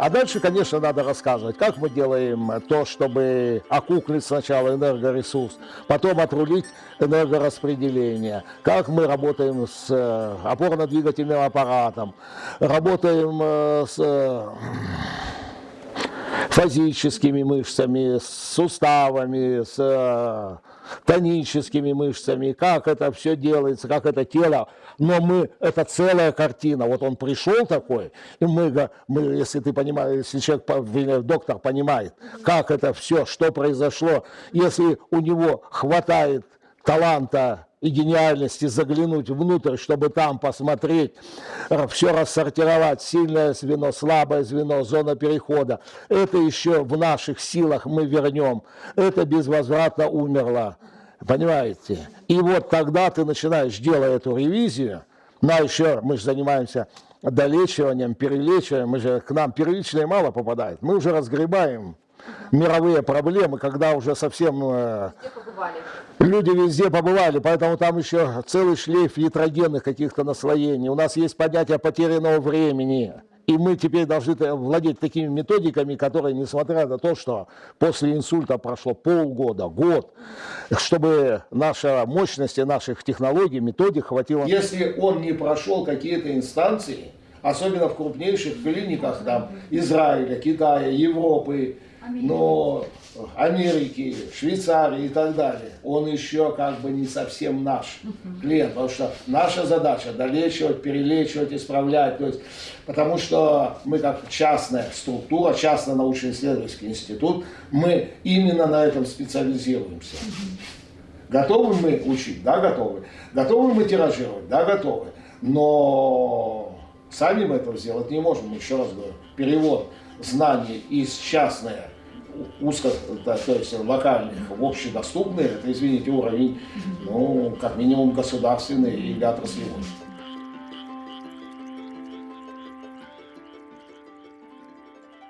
А дальше, конечно, надо рассказывать, как мы делаем то, чтобы окуклить сначала энергоресурс, потом отрулить энергораспределение, как мы работаем с э, опорно-двигательным аппаратом, работаем э, с э, фазическими мышцами, с суставами, с тоническими мышцами, как это все делается, как это тело. Но мы, это целая картина. Вот он пришел такой, и мы, мы если ты понимаешь, если человек, доктор понимает, как это все, что произошло, если у него хватает таланта и гениальности заглянуть внутрь, чтобы там посмотреть, все рассортировать, сильное звено, слабое звено, зона перехода. Это еще в наших силах мы вернем. Это безвозвратно умерло. Понимаете? И вот тогда ты начинаешь, делая эту ревизию, ну а еще мы же занимаемся долечиванием, перелечиванием, мы же, к нам первичное мало попадает, мы уже разгребаем мировые проблемы, когда уже совсем э, люди везде побывали, поэтому там еще целый шлейф ятрогенных каких-то наслоений. У нас есть понятие потерянного времени. И мы теперь должны владеть такими методиками, которые, несмотря на то, что после инсульта прошло полгода, год, чтобы наша мощность наших технологий, методик хватило. Если он не прошел какие-то инстанции, особенно в крупнейших клиниках там, Израиля, Китая, Европы, но Америки, Швейцарии и так далее, он еще как бы не совсем наш клиент, потому что наша задача долечивать, перелечивать, исправлять, то есть, потому что мы как частная структура, частный научно-исследовательский институт, мы именно на этом специализируемся. Готовы мы учить? Да, готовы. Готовы мы тиражировать? Да, готовы. Но сами мы этого сделать не можем, еще раз говорю. Перевод знаний из частной узко, да, то есть локальных в общедоступные, это, извините, уровень, ну, как минимум государственный или отраслевой.